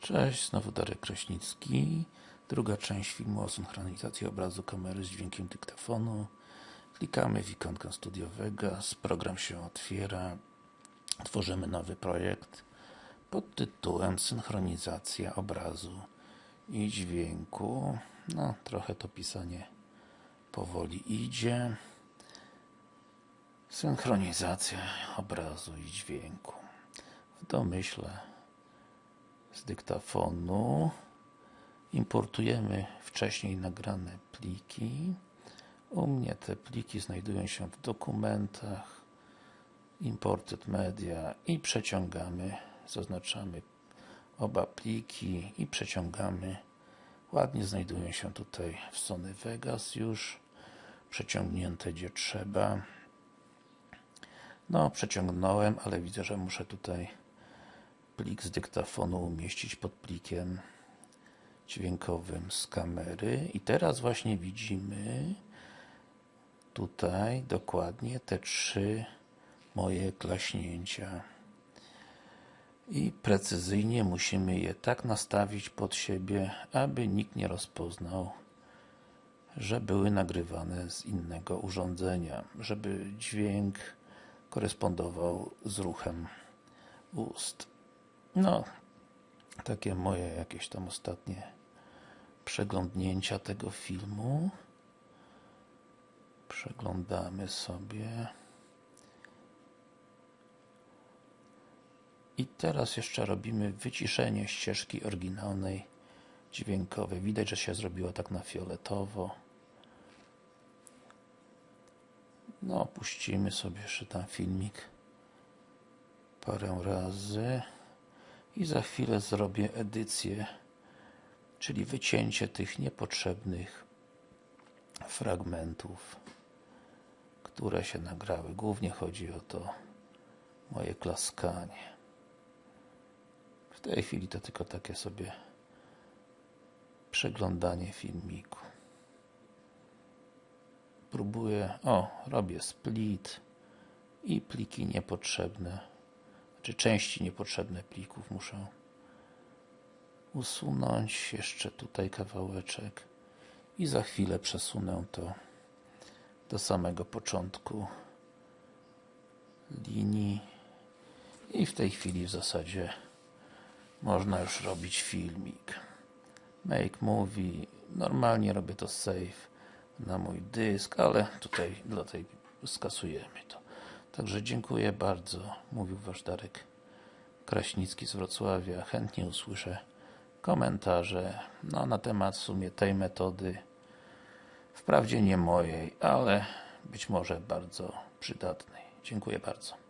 Cześć, znowu Darek Kraśnicki. Druga część filmu o synchronizacji obrazu kamery z dźwiękiem dyktafonu. Klikamy w ikonkę Studio Vegas, program się otwiera. Tworzymy nowy projekt pod tytułem Synchronizacja obrazu i dźwięku. No, trochę to pisanie powoli idzie. Synchronizacja obrazu i dźwięku. W domyśle z dyktafonu. Importujemy wcześniej nagrane pliki. U mnie te pliki znajdują się w dokumentach imported media i przeciągamy zaznaczamy oba pliki i przeciągamy. Ładnie znajdują się tutaj w Sony Vegas już. Przeciągnięte gdzie trzeba. No przeciągnąłem, ale widzę, że muszę tutaj plik z dyktafonu umieścić pod plikiem dźwiękowym z kamery i teraz właśnie widzimy tutaj dokładnie te trzy moje klaśnięcia i precyzyjnie musimy je tak nastawić pod siebie, aby nikt nie rozpoznał że były nagrywane z innego urządzenia, żeby dźwięk korespondował z ruchem ust. No, takie moje jakieś tam ostatnie przeglądnięcia tego filmu. Przeglądamy sobie. I teraz jeszcze robimy wyciszenie ścieżki oryginalnej dźwiękowej. Widać, że się zrobiło tak na fioletowo. No, puścimy sobie jeszcze tam filmik parę razy i za chwilę zrobię edycję czyli wycięcie tych niepotrzebnych fragmentów które się nagrały. Głównie chodzi o to moje klaskanie. W tej chwili to tylko takie sobie przeglądanie filmiku. Próbuję, o, robię split i pliki niepotrzebne czy części niepotrzebne plików muszę usunąć. Jeszcze tutaj kawałeczek. I za chwilę przesunę to do samego początku linii. I w tej chwili w zasadzie można już robić filmik. Make movie. Normalnie robię to save na mój dysk, ale tutaj dla tej skasujemy to Także dziękuję bardzo, mówił Wasz Darek Kraśnicki z Wrocławia. Chętnie usłyszę komentarze no, na temat w sumie tej metody. Wprawdzie nie mojej, ale być może bardzo przydatnej. Dziękuję bardzo.